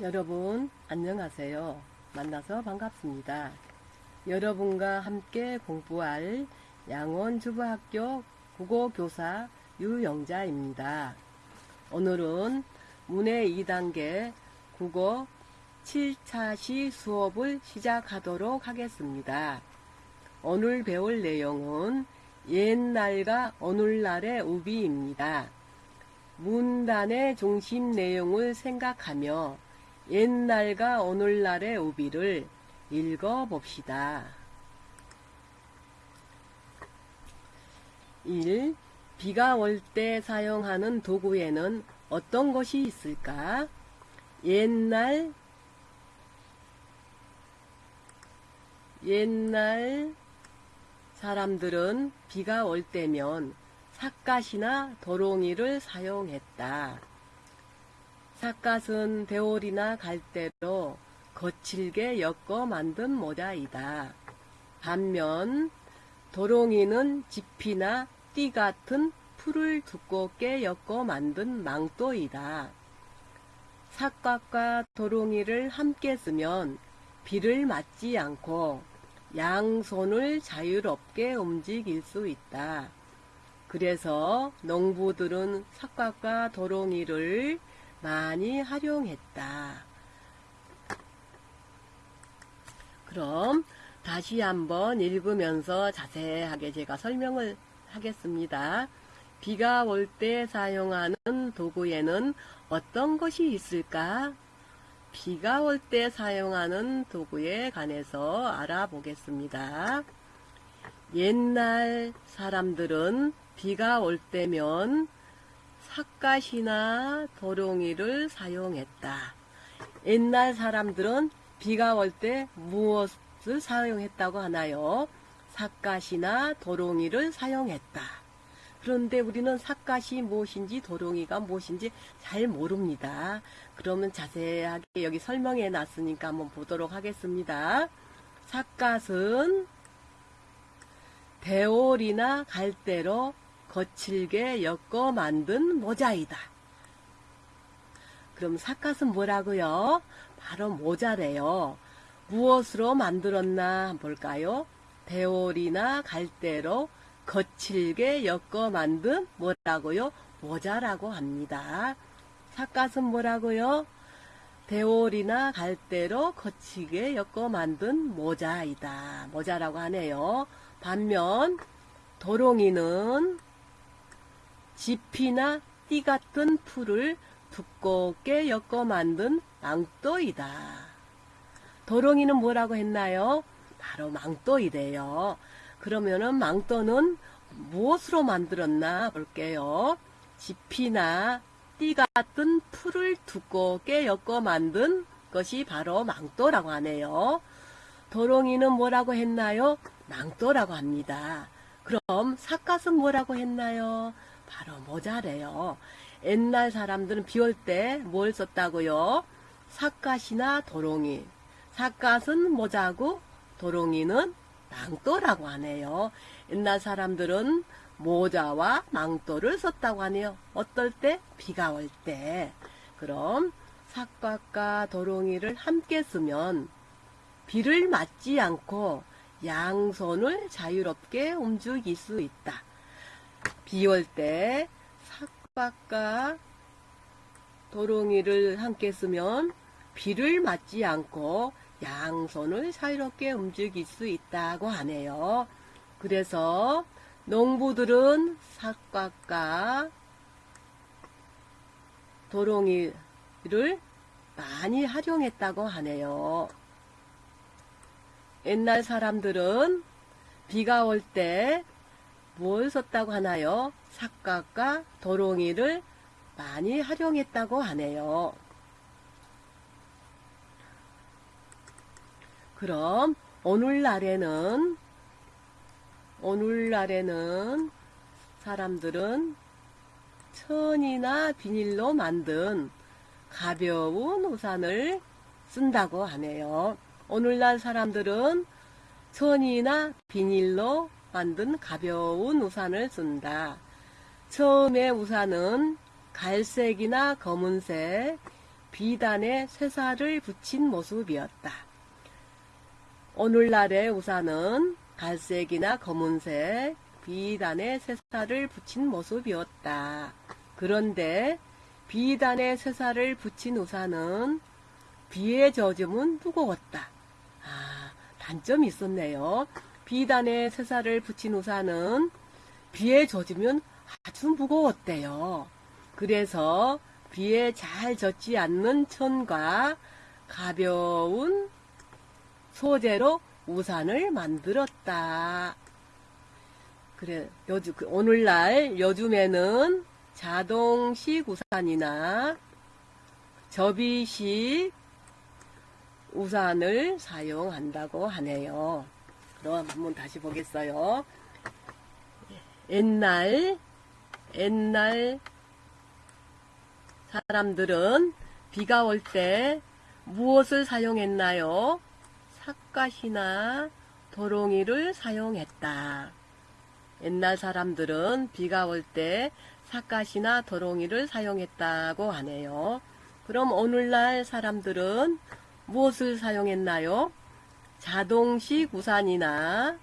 여러분 안녕하세요. 만나서 반갑습니다. 여러분과 함께 공부할 양원주부학교 국어교사 유영자입니다. 오늘은 문해 2단계 국어 7차 시 수업을 시작하도록 하겠습니다. 오늘 배울 내용은 옛날과 오늘날의 우비입니다. 문단의 중심 내용을 생각하며 옛날과 오늘날의 우비를 읽어봅시다. 1. 비가 올 때 사용하는 도구에는 어떤 것이 있을까? 옛날 옛날 사람들은 비가 올 때면 삿갓이나 도롱이를 사용했다. 삿갓은 대올이나 갈대로 거칠게 엮어 만든 모자이다. 반면 도롱이는 지피나 띠 같은 풀을 두껍게 엮어 만든 망토이다. 삿갓과 도롱이를 함께 쓰면 비를 맞지 않고 양손을 자유롭게 움직일 수 있다. 그래서 농부들은 삭각과 도롱이를 많이 활용했다. 그럼 다시 한번 읽으면서 자세하게 제가 설명을 하겠습니다. 비가 올 때 사용하는 도구에는 어떤 것이 있을까? 비가 올 때 사용하는 도구에 관해서 알아보겠습니다. 옛날 사람들은 비가 올 때면 삿갓이나 도롱이를 사용했다. 옛날 사람들은 비가 올 때 무엇을 사용했다고 하나요? 삿갓이나 도롱이를 사용했다. 그런데 우리는 삿갓이 무엇인지 도롱이가 무엇인지 잘 모릅니다. 그러면 자세하게 여기 설명해 놨으니까 한번 보도록 하겠습니다. 삿갓은 대올이나 갈대로 거칠게 엮어 만든 모자이다. 그럼 삿갓은 뭐라고요? 바로 모자래요. 무엇으로 만들었나 볼까요? 대올이나 갈대로 거칠게 엮어 만든 뭐라고요? 모자라고 합니다. 삿갓은 뭐라고요? 대올이나 갈대로 거치게 엮어 만든 모자이다. 모자라고 하네요. 반면 도롱이는 지피나 띠 같은 풀을 두껍게 엮어 만든 망토이다. 도롱이는 뭐라고 했나요? 바로 망토이래요. 그러면은 망토는 무엇으로 만들었나 볼게요. 지피나 띠 같은 풀을 두껍게 엮어 만든 것이 바로 망토라고 하네요. 도롱이는 뭐라고 했나요? 망토라고 합니다. 그럼 삿갓은 뭐라고 했나요? 바로 모자래요. 옛날 사람들은 비올 때 뭘 썼다고요? 삿갓이나 도롱이. 삿갓은 모자고 도롱이는 망토라고 하네요. 옛날 사람들은 모자와 망토를 썼다고 하네요. 어떨 때? 비가 올 때. 그럼 삿갓과 도롱이를 함께 쓰면 비를 맞지 않고 양손을 자유롭게 움직일 수 있다. 비올 때 삭박과 도롱이를 함께 쓰면 비를 맞지 않고 양손을 자유롭게 움직일 수 있다고 하네요. 그래서 농부들은 삭박과 도롱이를 많이 활용했다고 하네요. 옛날 사람들은 비가 올때 뭘 썼다고 하나요? 삭각과 도롱이를 많이 활용했다고 하네요. 그럼 오늘날에는 오늘날에는 사람들은 천이나 비닐로 만든 가벼운 우산을 쓴다고 하네요. 오늘날 사람들은 천이나 비닐로 만든 가벼운 우산을 쓴다. 처음에 우산은 갈색이나 검은색, 비단에 쇠사를 붙인 모습이었다. 오늘날의 우산은 갈색이나 검은색 비단에 쇠사를 붙인 모습이었다. 그런데 비단에 쇠사를 붙인 우산은 비에 젖으면 무거웠다. 아, 단점이 있었네요. 비단에 쇠사를 붙인 우산은 비에 젖으면 아주 무거웠대요. 그래서 비에 잘 젖지 않는 천과 가벼운 소재로 우산을 만들었다. 그래, 요즘, 그 오늘날 요즘에는 자동식 우산이나 접이식 우산을 사용한다고 하네요. 그럼 한번 다시 보겠어요. 옛날, 옛날 사람들은 비가 올 때 무엇을 사용했나요? 삿갓이나 도롱이를 사용했다. 옛날 사람들은 비가 올 때 삿갓이나 도롱이를 사용했다고 하네요. 그럼 오늘날 사람들은 무엇을 사용했나요? 자동식 우산이나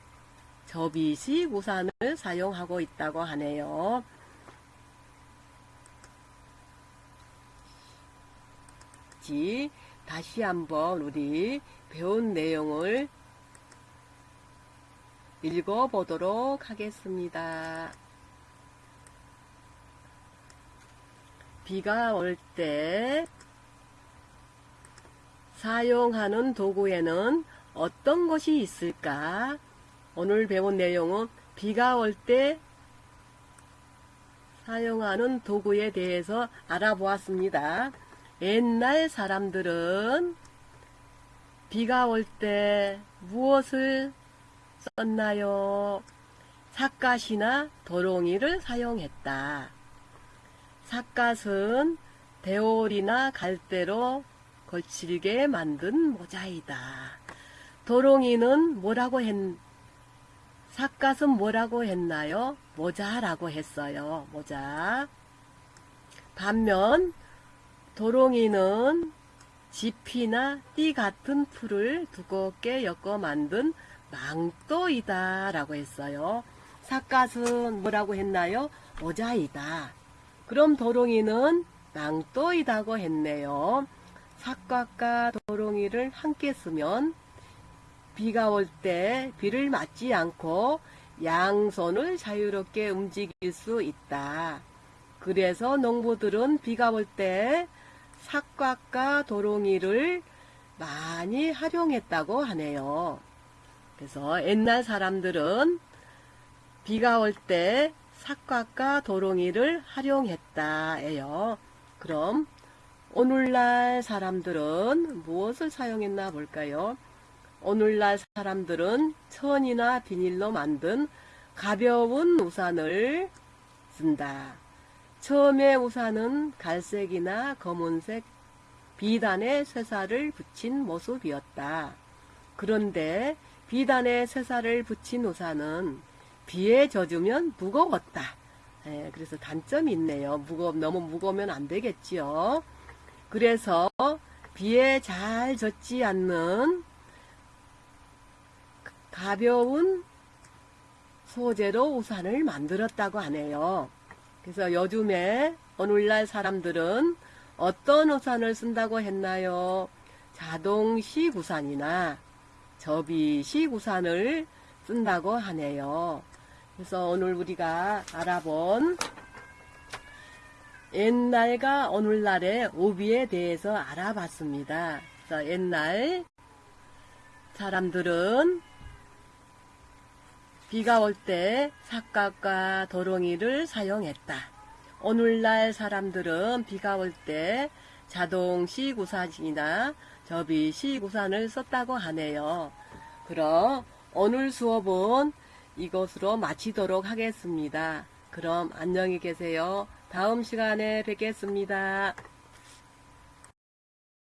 접이식 우산을 사용하고 있다고 하네요. 지 다시 한번 우리 배운 내용을 읽어보도록 하겠습니다. 비가 올 때 사용하는 도구에는 어떤 것이 있을까? 오늘 배운 내용은 비가 올 때 사용하는 도구에 대해서 알아보았습니다. 옛날 사람들은 비가 올 때 무엇을 썼나요? 삿갓이나 도롱이를 사용했다. 삿갓은 대올이나 갈대로 거칠게 만든 모자이다. 도롱이는 뭐라고 했, 삿갓은 뭐라고 했나요? 모자라고 했어요. 모자. 반면 도롱이는 지피나 띠 같은 풀을 두껍게 엮어 만든 망토이다 라고 했어요. 삿갓은 뭐라고 했나요? 모자이다. 그럼 도롱이는 망토이다고 했네요. 삿갓과 도롱이를 함께 쓰면 비가 올 때 비를 맞지 않고 양손을 자유롭게 움직일 수 있다. 그래서 농부들은 비가 올때 삿갓과 도롱이를 많이 활용했다고 하네요. 그래서 옛날 사람들은 비가 올때 삿갓과 도롱이를 활용했다예요. 그럼 오늘날 사람들은 무엇을 사용했나 볼까요? 오늘날 사람들은 천이나 비닐로 만든 가벼운 우산을 쓴다. 처음에 우산은 갈색이나 검은색 비단에 쇠사를 붙인 모습이었다. 그런데 비단에 쇠사를 붙인 우산은 비에 젖으면 무거웠다. 예, 그래서 단점이 있네요. 무거 너무 무거우면 안 되겠지요. 그래서 비에 잘 젖지 않는 가벼운 소재로 우산을 만들었다고 하네요. 그래서 요즘에 오늘날 사람들은 어떤 우산을 쓴다고 했나요? 자동식 우산이나 접이식 우산을 쓴다고 하네요. 그래서 오늘 우리가 알아본 옛날과 오늘날의 오비에 대해서 알아봤습니다. 그래서 옛날 사람들은 비가 올 때 삿갓과 도롱이를 사용했다. 오늘날 사람들은 비가 올 때 자동식 우산이나 접이식 우산을 썼다고 하네요. 그럼 오늘 수업은 이것으로 마치도록 하겠습니다. 그럼 안녕히 계세요. 다음 시간에 뵙겠습니다.